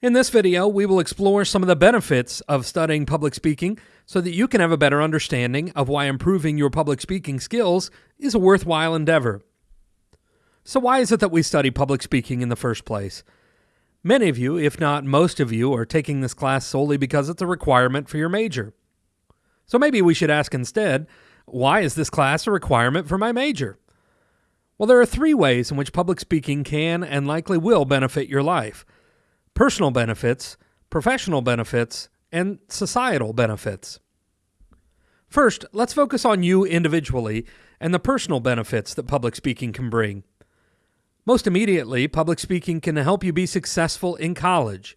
In this video, we will explore some of the benefits of studying public speaking so that you can have a better understanding of why improving your public speaking skills is a worthwhile endeavor. So, why is it that we study public speaking in the first place? Many of you, if not most of you, are taking this class solely because it's a requirement for your major. So, maybe we should ask instead why is this class a requirement for my major? Well, there are three ways in which public speaking can and likely will benefit your life personal benefits, professional benefits, and societal benefits. First, let's focus on you individually and the personal benefits that public speaking can bring. Most immediately, public speaking can help you be successful in college.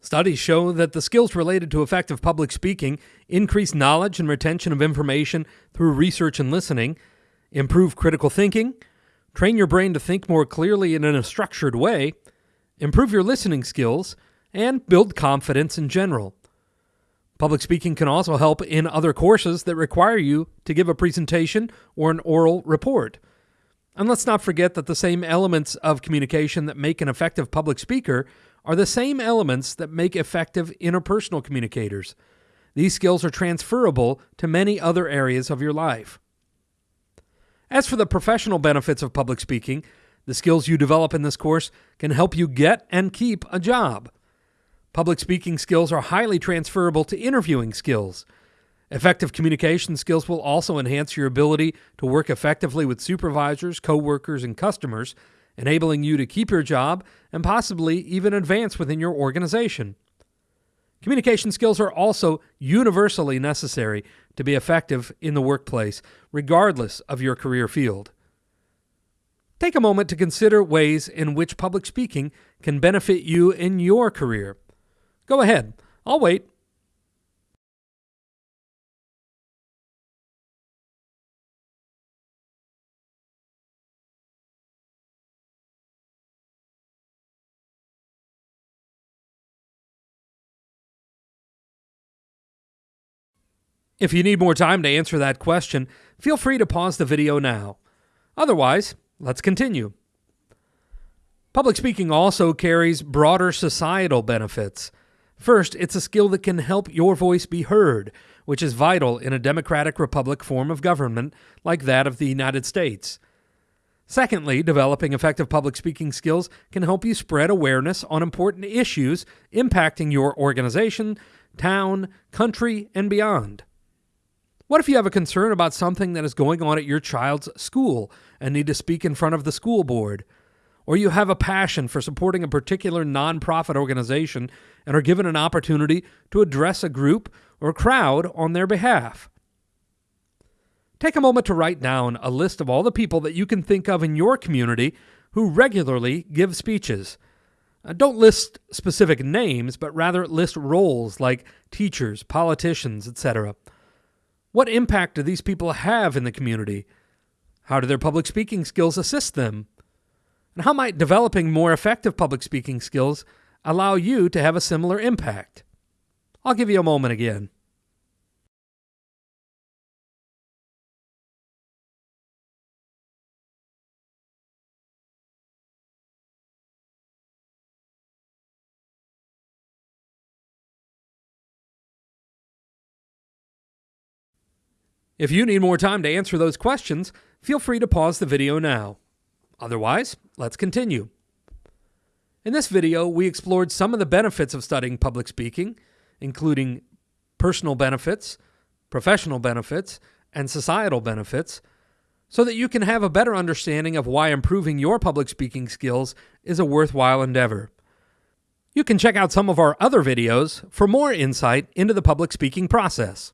Studies show that the skills related to effective public speaking increase knowledge and retention of information through research and listening, improve critical thinking, train your brain to think more clearly and in a structured way, improve your listening skills, and build confidence in general. Public speaking can also help in other courses that require you to give a presentation or an oral report. And let's not forget that the same elements of communication that make an effective public speaker are the same elements that make effective interpersonal communicators. These skills are transferable to many other areas of your life. As for the professional benefits of public speaking, the skills you develop in this course can help you get and keep a job. Public speaking skills are highly transferable to interviewing skills. Effective communication skills will also enhance your ability to work effectively with supervisors, coworkers, and customers, enabling you to keep your job and possibly even advance within your organization. Communication skills are also universally necessary to be effective in the workplace, regardless of your career field. Take a moment to consider ways in which public speaking can benefit you in your career. Go ahead, I'll wait. If you need more time to answer that question, feel free to pause the video now. Otherwise, Let's continue. Public speaking also carries broader societal benefits. First, it's a skill that can help your voice be heard, which is vital in a democratic republic form of government like that of the United States. Secondly, developing effective public speaking skills can help you spread awareness on important issues impacting your organization, town, country, and beyond. What if you have a concern about something that is going on at your child's school and need to speak in front of the school board? Or you have a passion for supporting a particular nonprofit organization and are given an opportunity to address a group or crowd on their behalf? Take a moment to write down a list of all the people that you can think of in your community who regularly give speeches. Uh, don't list specific names, but rather list roles like teachers, politicians, etc. What impact do these people have in the community? How do their public speaking skills assist them? And how might developing more effective public speaking skills allow you to have a similar impact? I'll give you a moment again. If you need more time to answer those questions, feel free to pause the video now. Otherwise, let's continue. In this video, we explored some of the benefits of studying public speaking, including personal benefits, professional benefits, and societal benefits, so that you can have a better understanding of why improving your public speaking skills is a worthwhile endeavor. You can check out some of our other videos for more insight into the public speaking process.